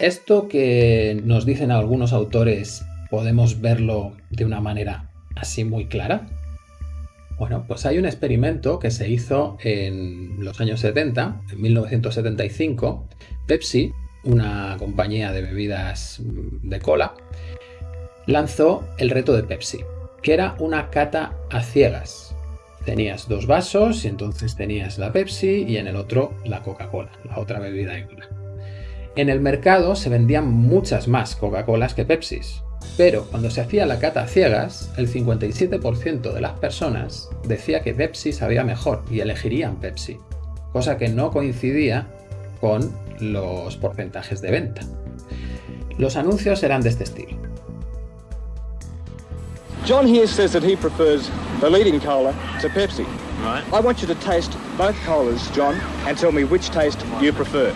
Esto que nos dicen algunos autores, ¿podemos verlo de una manera así muy clara? Bueno, pues hay un experimento que se hizo en los años 70, en 1975. Pepsi, una compañía de bebidas de cola, lanzó el reto de Pepsi, que era una cata a ciegas. Tenías dos vasos y entonces tenías la Pepsi y en el otro la Coca-Cola, la otra bebida de cola. En el mercado se vendían muchas más Coca-Colas que Pepsis, pero cuando se hacía la cata a ciegas, el 57% de las personas decía que Pepsi sabía mejor y elegirían Pepsi, cosa que no coincidía con los porcentajes de venta. Los anuncios eran de este estilo. John here says that he prefers the leading cola to Pepsi. Right. I want you to taste both colas, John, and tell me which taste you prefer.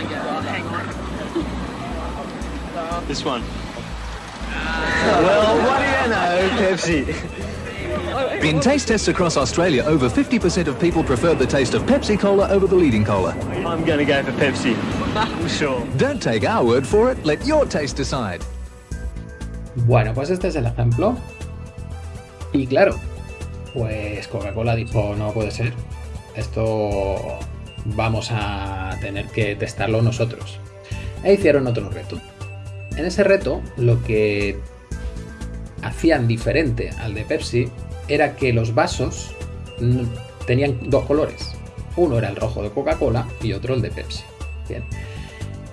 This one. Well, what do you know, Pepsi? In taste tests across Australia, over 50% of people preferred the taste of Pepsi Cola over the leading cola. I'm going to go for Pepsi. I'm sure. Don't take our word for it, let your taste decide. Bueno, pues este es el ejemplo. Y claro, pues Coca-Cola dijo, no puede ser. Esto vamos a tener que testarlo nosotros. E hicieron otro reto. En ese reto, lo que hacían diferente al de Pepsi era que los vasos tenían dos colores. Uno era el rojo de Coca-Cola y otro el de Pepsi. Bien.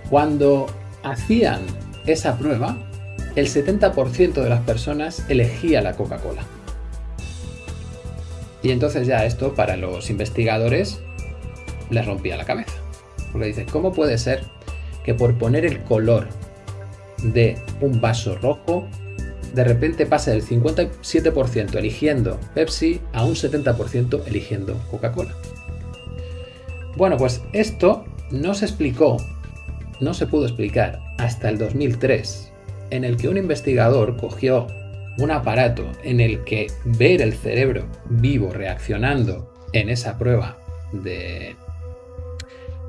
Cuando hacían esa prueba, el 70% de las personas elegía la Coca-Cola. Y entonces ya esto para los investigadores les rompía la cabeza. Porque dicen, ¿cómo puede ser que por poner el color de un vaso rojo, de repente pasa del 57% eligiendo Pepsi a un 70% eligiendo Coca-Cola. Bueno, pues esto no se explicó, no se pudo explicar hasta el 2003, en el que un investigador cogió un aparato en el que ver el cerebro vivo reaccionando en esa prueba de,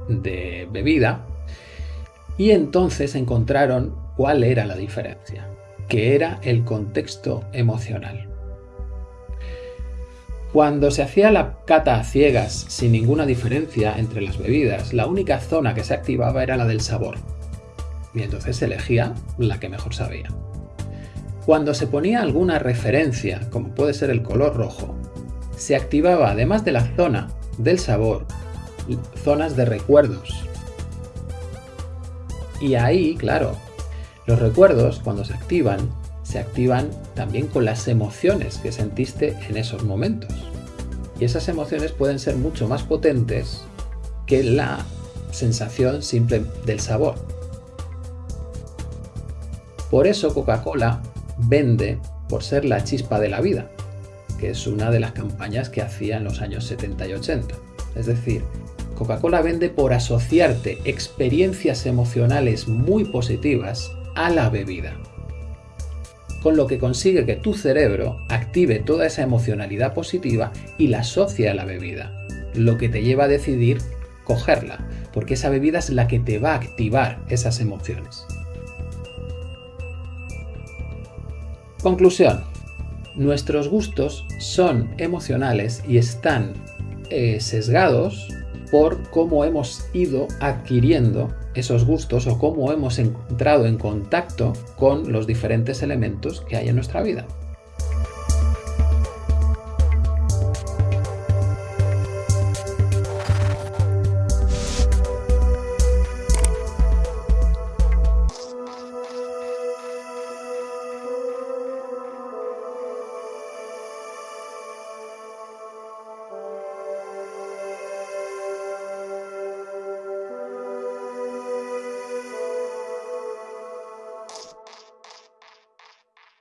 de bebida y entonces encontraron cuál era la diferencia, que era el contexto emocional. Cuando se hacía la cata a ciegas sin ninguna diferencia entre las bebidas, la única zona que se activaba era la del sabor. Y entonces se elegía la que mejor sabía. Cuando se ponía alguna referencia, como puede ser el color rojo, se activaba además de la zona del sabor, zonas de recuerdos. Y ahí, claro, los recuerdos, cuando se activan, se activan también con las emociones que sentiste en esos momentos. Y esas emociones pueden ser mucho más potentes que la sensación simple del sabor. Por eso Coca-Cola vende por ser la chispa de la vida, que es una de las campañas que hacía en los años 70 y 80. Es decir, Coca-Cola vende por asociarte experiencias emocionales muy positivas a la bebida. Con lo que consigue que tu cerebro active toda esa emocionalidad positiva y la asocie a la bebida, lo que te lleva a decidir cogerla, porque esa bebida es la que te va a activar esas emociones. Conclusión. Nuestros gustos son emocionales y están eh, sesgados por cómo hemos ido adquiriendo esos gustos o cómo hemos entrado en contacto con los diferentes elementos que hay en nuestra vida.